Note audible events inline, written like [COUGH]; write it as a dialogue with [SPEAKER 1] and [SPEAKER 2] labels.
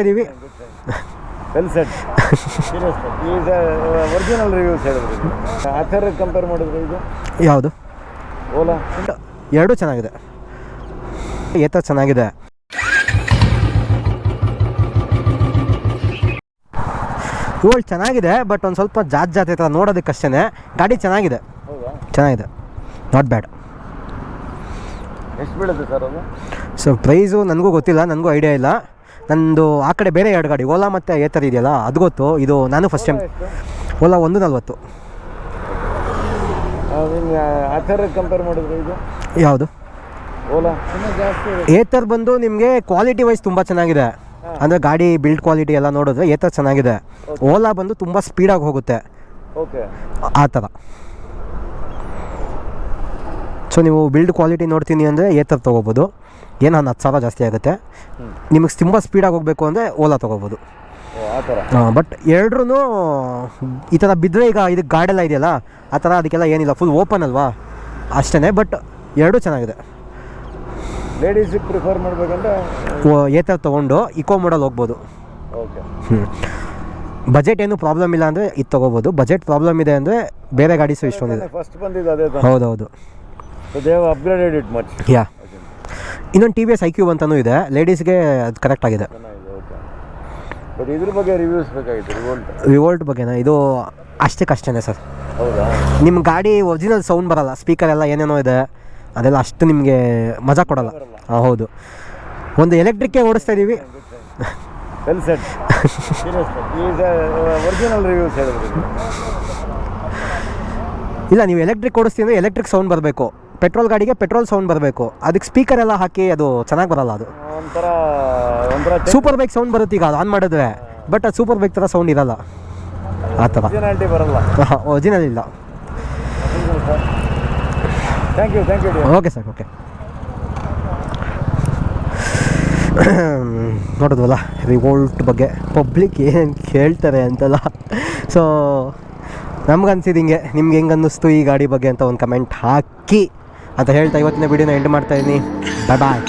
[SPEAKER 1] ಇದೀವಿ
[SPEAKER 2] well set serious ಈಗ original reviews ಹೇಳಿದ್ರು ಆ ಥರ ಕಂಪೇರ್ ಮಾಡಿದ್ರೆ ಇದು
[SPEAKER 1] ಯಾವುದು?
[SPEAKER 2] ಓಲಾ
[SPEAKER 1] ಎರಡೂ ಚೆನ್ನಾಗಿದೆ. ಏತ ಚೆನ್ನಾಗಿದೆ. ಇವುಗಳು ಚೆನ್ನಾಗಿದೆ ಬಟ್ ಒಂದು ಸ್ವಲ್ಪ ಜಾತ್ ಜಾತಿ ಥರ ನೋಡೋದಕ್ಕಷ್ಟೇ ಗಾಡಿ ಚೆನ್ನಾಗಿದೆ. ಚೆನ್ನಾಗಿದೆ. ನಾಟ್ ಬ್ಯಾಡ್
[SPEAKER 2] ಎಷ್ಟು ಬೀಳುತ್ತೆ ಸರ್ ಅದು?
[SPEAKER 1] ಸೊ ಪ್ರೈಸು ನನಗೂ ಗೊತ್ತಿಲ್ಲ ನನಗೂ ಐಡಿಯಾ ಇಲ್ಲ. ನಂದು ಆ ಕಡೆ ಬೇರೆ ಎರಡು ಗಾಡಿ ಓಲಾ ಮತ್ತು ಏತರ್ ಇದೆಯಲ್ಲ ಅದು ಗೊತ್ತು. ಇದು ನಾನು ಫಸ್ಟ್ ಟೈಮ್ ಓಲಾ ಒಂದು ನಲ್ವತ್ತು.
[SPEAKER 2] ನಿಮ್ಗೆ ಆ ಥರ ಕಂಪೇರ್ ಮಾಡಿದ್ರೆ ಇದು?
[SPEAKER 1] ಯಾವುದು?
[SPEAKER 2] ಓಲಾ.
[SPEAKER 1] ಏತರ್ ಬಂದು ನಿಮಗೆ ಕ್ವಾಲಿಟಿ ವೈಸ್ ತುಂಬ ಚೆನ್ನಾಗಿದೆ. ಅಂದರೆ ಗಾಡಿ ಬಿಲ್ಡ್ ಕ್ವಾಲಿಟಿ ಎಲ್ಲ ನೋಡಿದ್ರೆ ಏತರ್ ಚೆನ್ನಾಗಿದೆ. ಓಲಾ ಬಂದು ತುಂಬ ಸ್ಪೀಡಾಗಿ ಹೋಗುತ್ತೆ.
[SPEAKER 2] ಓಕೆ
[SPEAKER 1] ಆ ಥರ. ಸೊ ನೀವು ಬಿಲ್ಡ್ ಕ್ವಾಲಿಟಿ ನೋಡ್ತೀನಿ ಅಂದರೆ ಏತರ್ ತೊಗೋಬೋದು. ಏನು ಒಂದು ಹತ್ತು ಸಾವಿರ ಜಾಸ್ತಿ ಆಗುತ್ತೆ. ನಿಮಗೆ ತುಂಬ ಸ್ಪೀಡಾಗಿ ಹೋಗಬೇಕು ಅಂದರೆ ಓಲಾ ತೊಗೋಬೋದು. ಬಟ್ ಎರಡ್ರೂ ಈ ಥರ ಬಿದ್ದರೆ ಈಗ ಇದಕ್ಕೆ ಗಾಡೆಲ್ಲ ಇದೆಯಲ್ಲ ಆ ಥರ ಅದಕ್ಕೆಲ್ಲ ಏನಿಲ್ಲ. ಫುಲ್ ಓಪನ್ ಅಲ್ವಾ? ಅಷ್ಟೇ ಬಟ್ ಎರಡೂ ಚೆನ್ನಾಗಿದೆ.
[SPEAKER 2] ಲೇಡೀಸಿಗೆ ಪ್ರಿಫರ್ ಮಾಡಬೇಕಂದ್ರೆ?
[SPEAKER 1] ಏತರ್ ತೊಗೊಂಡು ಇಕೋ ಮೋಡಲ್ ಹೋಗ್ಬೋದು.
[SPEAKER 2] ಓಕೆ
[SPEAKER 1] ಹ್ಞೂ ಬಜೆಟ್ ಏನು ಪ್ರಾಬ್ಲಮ್ ಇಲ್ಲ ಅಂದರೆ ಇದು ತೊಗೋಬೋದು. ಬಜೆಟ್ ಪ್ರಾಬ್ಲಮ್ ಇದೆ ಅಂದರೆ ಬೇರೆ ಗಾಡೀಸು ಇಷ್ಟೊಂದಿದೆ.
[SPEAKER 2] ಫಸ್ಟ್ ಬಂದಿದ್ದು ಅದೇ ತಾನೆ.
[SPEAKER 1] ಇನ್ನೊಂದು T V S I Q ಅಂತಲೂ ಇದೆ. ಲೇಡೀಸ್ಗೆ ಅದು ಕರೆಕ್ಟ್ ಆಗಿದೆ.
[SPEAKER 2] ಚೆನ್ನಾಗಿದೆ ಓಕೆ ಬಟ್ ಇದ್ರ ಬಗ್ಗೆ ರಿವ್ಯೂಸ್ ಬೇಕಾಗಿತ್ತು ರಿವೋಲ್ಟ್
[SPEAKER 1] ರಿವೋಲ್ಟ್ ಬಗ್ಗೆನ? ಇದು ಅಷ್ಟಕ್ಕಷ್ಟೇ ಸರ್.
[SPEAKER 2] ಹೌದಾ?
[SPEAKER 1] ನಿಮ್ಮ ಗಾಡಿ ಒರಿಜಿನಲ್ ಸೌಂಡ್ ಬರಲ್ಲ. ಸ್ಪೀಕರ್ ಎಲ್ಲ ಏನೇನೋ ಇದೆ. ಅದೆಲ್ಲ ಅಷ್ಟು ನಿಮಗೆ ಮಜಾ ಕೊಡಲ್ಲ. ಹಾಂ ಹೌದು. ಒಂದು ಎಲೆಕ್ಟ್ರಿಕ್ಕೇ ಓಡಿಸ್ತಾ ಇದ್ದೀವಿ
[SPEAKER 2] ವೆಲ್ ಸೆಟ್ ಸೀರಿಯಸ್ ಈಗ ಒರಿಜಿನಲ್ ರಿವ್ಯೂಸ್ ಹೇಳಿದ್ರು
[SPEAKER 1] ಇಲ್ಲ ನೀವು ಎಲೆಕ್ಟ್ರಿಕ್ ಓಡಿಸ್ತೀವಿ ಅಂದರೆ ಎಲೆಕ್ಟ್ರಿಕ್ ಸೌಂಡ್ ಬರಬೇಕು. ಪೆಟ್ರೋಲ್ ಗಾಡಿಗೆ ಪೆಟ್ರೋಲ್ ಸೌಂಡ್ ಬರಬೇಕು. ಅದಕ್ಕೆ ಸ್ಪೀಕರ್ ಎಲ್ಲ ಹಾಕಿ ಅದು ಚೆನ್ನಾಗಿ ಬರಲ್ಲ ಅದು.
[SPEAKER 2] ಒಂಥರ ಒಂಥರ
[SPEAKER 1] ಸೂಪರ್ ಬೈಕ್ ಸೌಂಡ್ ಬರುತ್ತೆ ಈಗ ಅದು ಆನ್ ಮಾಡಿದ್ರೆ. ಬಟ್ ಅದು ಸೂಪರ್ ಬೈಕ್ ಥರ ಸೌಂಡ್ ಇರಲ್ಲ. ಆ ಥರ
[SPEAKER 2] ಒರಿಜಿನಾಲಿಟಿ ಬರಲ್ಲ. [LAUGHS]
[SPEAKER 1] ಒರಿಜಿನಲ್ ಇಲ್ಲ.
[SPEAKER 2] Thank you thank you
[SPEAKER 1] okay sir okay ನೋಡಿದ್ವಲ್ಲ Revolt ಬಗ್ಗೆ. ಪಬ್ಲಿಕ್ ಏನು ಕೇಳ್ತಾರೆ ಅಂತೆಲ್ಲ. ಸೊ ನಮ್ಗೆ ಅನ್ಸಿದ್ದು ಹಿಂಗೆ ನಿಮ್ಗೆ ಹೆಂಗೆ ಅನ್ನಿಸ್ತು ಈ ಗಾಡಿ ಬಗ್ಗೆ ಅಂತ ಒಂದು ಕಮೆಂಟ್ ಹಾಕಿ. ಅಂತ ಹೇಳ್ತಾ ಇವತ್ತಿನ ವಿಡಿಯೋನ ಎಂಡ್ ಮಾಡ್ತಾ ಇದ್ದೀನಿ. ಬಾಯ್ ಬಾಯ್